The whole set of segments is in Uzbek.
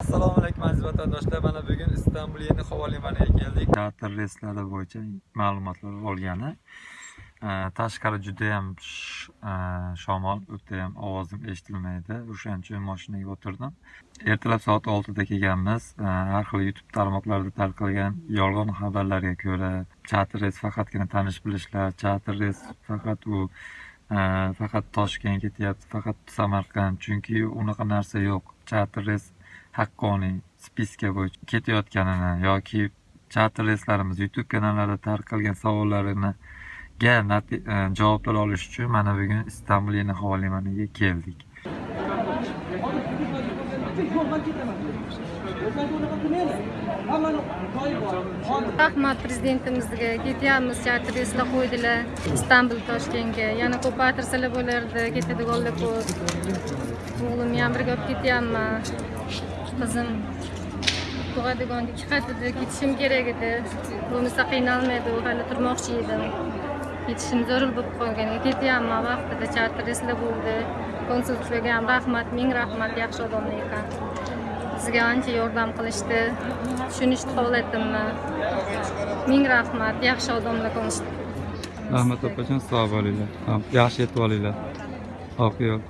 assalomu alaykum aziz vatandoshlar. Mana bugun istanbul yeni havo limaniga keldik. Teatr reyslari bo'yicha ma'lumotlar olgani. Ee, tashqari judayam shamol, e, shamol ham ovozim eshitilmaydi. O'shaning uchun mashinaga o'tirdim. Ertalab soat oltida kelganmiz. Har xil youtube tarmoqlarida tarqalgan yolg'on xabarlarga ko'ra charter reys faqatgina tanish bilishlar charter reys faqat u e, faqat toshkent ketyapti faqat samarqand chunki unaqa narsa yo'q. Charter reys Hakkoning spiska bo'yicha ketayotganini yoki charter reyslarimiz youtube kanallarida tarqalgan savollarini ga e, javoblar olish uchun mana bugun istanbul yana havo limaniga keldik. Rahmat prezidentimizga ketyapmiz charter reyslar qo'ydilar istanbul toshkentga. Yana ko'paytirsalar bo'lardi ketadiganlar ko'p. O'g'limni ham birga olib ketyapman qizim tug'adigan ikki qatlida ketishim kerak edi bo'lmasa qiynalmaydi u hali turmoqchi edim ketishim zarur bo'lib qolgan ketyapman vaqtida charter reyslar bo'ldi. Konsulliklarga ham rahmat ming rahmat yaxshi odamlar ekan. Bizga ancha yordam qilishdi. Tushunishdi holatimni ming rahmat yaxshi odamlar konsul rahmat opajon sog' bo'linglar. Yaxshi yetib olinglar. Oq yo'l.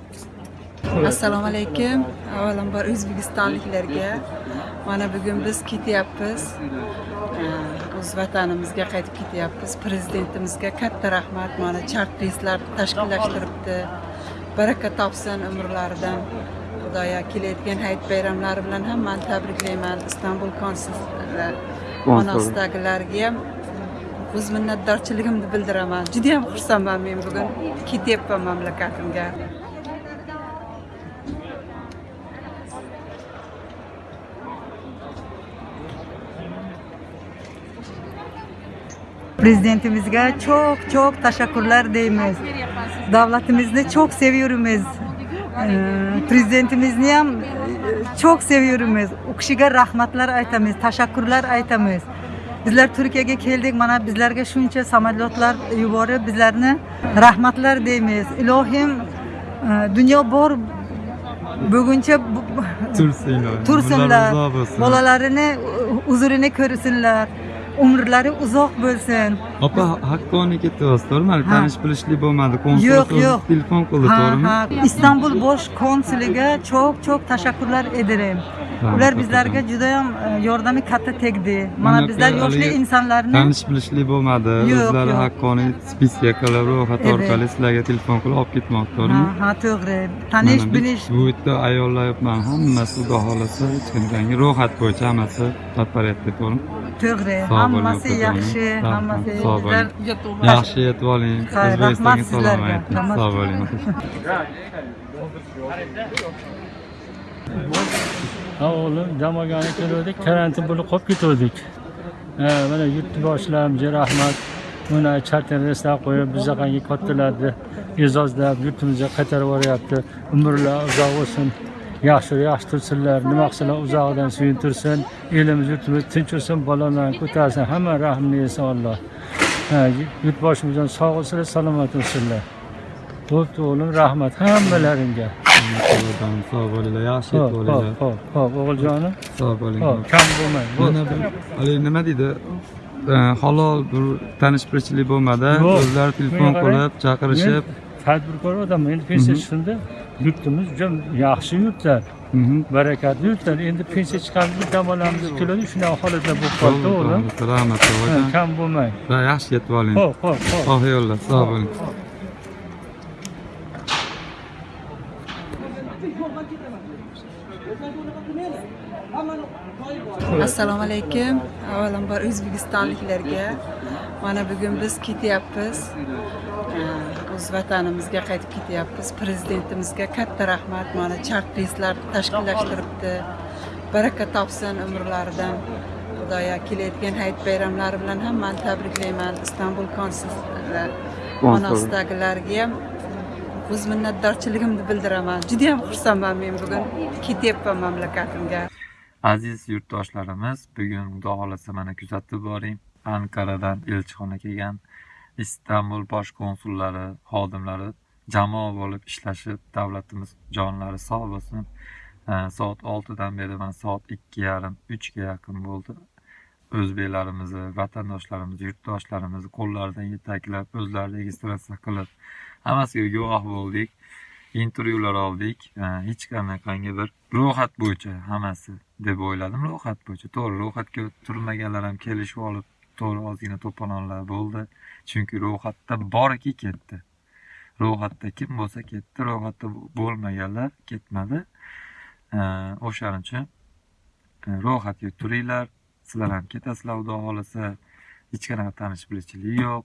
Assalomu alaykum. Avvalambor o'zbekistonliklarga. Mana bugun biz ketyapmiz. O'z vatanimizga qaytib ketyapmiz. Prezidentimizga katta rahmat. Mana chart reyslar tashkillashtiribdi. Baraka topsin umrlaridan. Xudoyo kelayotgan hayit bayramlari bilan hammani tabriklayman. Istanbul konsullari onasidagilarga ham o'z minnatdorchiligimni bildiraman. Judayam xursandman men bugun. Ketyapman mamlakatimga. Prezidentimizga çok çok teşekkürler deyimiz. Devletimizni çok seviyoruz. Ee, Prezidentimizni ham e, çok seviyoruz. U kishiga rahmatlar aytamiz, teşekkürler aytamiz. Bizlar Turkiyaga keldik, mana bizlarga shuncha samolyotlar yuborib, bizlarni rahmatlar deymiz. Ilohim e, dunyo bor buguncha bu- tursinlar tursinlar, bolalarini huzurini ko'rsinlar, umrlari uzoq bo'lsin. opa haqqoniy ketyapsiz to'g'rimi tanish bilishlik bo'lmadi Yo'q, yo'q. telefon qildi to'g'rimi ha. İstanbul bosh konsuliga çok teşekkürler ederim. Rahmat Ular bizlarga juda ham e, yordami katta tegdi. Mana bizlar yoshli insonlarni tanish bilishlik bo'lmadi o'zlari haqqoniy spiska qilib ro'yxat orqali sizlarga telefon qilib olib ketmoqchi to'g'rimi ha to'g'ri. Tanish bilish bu yerda ayollar hammasi xudo xohlasa hech qanday ro'yxat bo'yicha hammasi totporyatda to'g'rimi to'g'ri. Hammasi yaxshi, hammasi. sog' yaxshi yetib oling o'zbekistonga salom sizlarga. ayting Rahmat. sog' bo'ling ha o'g'lim dam olgani keluvdik. Karantin bo'lib qolib ketuvdik. Ha, mana yurtboshlarimizga rahmat mana charter reyslar qo'yib bizaqangi kattalarni e'zozlab yurtimizga qaytarib yuboryapti umrlar uzoq bo'lsin yaxshi yaxshi tursinlar nima qilsalar uzog'idan suyuntirsin elimiz yurtimiz tinch bo'lsin balolarni ko'tarsin. Hamma rahmini yesin alloh. Ha, yurtboshimiz ham sog' bo'lsinlar salomat bo'lsinlar bo'pti o'g'lim rahmat hammalaringga. Sog' bo'linglar yaxshi ho'p yetib ho'p ho'p ho'p o'g'iljonim. Sog' bo'ling kam bo'lmang mana haligi nima deydi? Halol bir tanish bilishlik bo'lmadi. O'zlari telefon qilib chaqirishib. Tadbirkor odamman endi pensiya chiqindi yurtimiz juda yaxshi yurtlar barakatli yurtlar. Endi pensiya chiqamiz dam olamiz keladi shunaqa holatlar bo'lib qoldi o'g'lim. opajon kam bo'lmang. Yaxshi yetib oling. Ho'p ho'p ho'p sog' bo'ling assalomu alaykum. Avvalambor o'zbekistonliklarga. Mana bugun biz ketyapmiz. O'z vatanimizga qaytib ketyapmiz. Prezidentimizga katta rahmat. Mana chart reyslar tashkillashtiribdi. Baraka topsin umrlaridan. Xudoyo kelayotgan hayit bayramlari bilan hammani tabriklayman. Istanbul konsullari onasidagilarga ham o'z minnatdorchiligimni bildiraman. Judayam xursandman men bugun. Ketyapman mamlakatimga. Aziz yurtdoshlarimiz bugun xudo xohlasa mana kuzatib boring. Anqaradan elchixona kelgan istanbul bosh konsullari xodimlari jamoa bo'lib ishlashib davlatimiz jonlari sog' bo'lsin. Soat oltidan beri mana soat ikki yarim uchga yaqin bo'ldi. O'zbeklarimizni vatandoshlarimizni yurtdoshlarimizni qo'llaridan yetaklab o'zlari registratsiya qilib hammasiga guvoh bo'ldik. Intervyular oldik. Hech qanaqangi bir ro'yxat bo'yicha hammasi deb o'yladim. Ro'yxat bo'yicha to'g'ri ro'yxatga turmaganlar ham kelishib olib to'g'ri ozgina to'polonlar bo'ldi. Chunki ro'yxatda borki ketdi. Ro'yxatda kim bo'lsa ketdi ro'yxatda bo'lmaganlar ketmadi. O'shaning uchun e, ro'yxatga turinglar. Sizlar ham ketasizlar xudo xohlasa hech qanaqa tanish bilishchilik yo'q.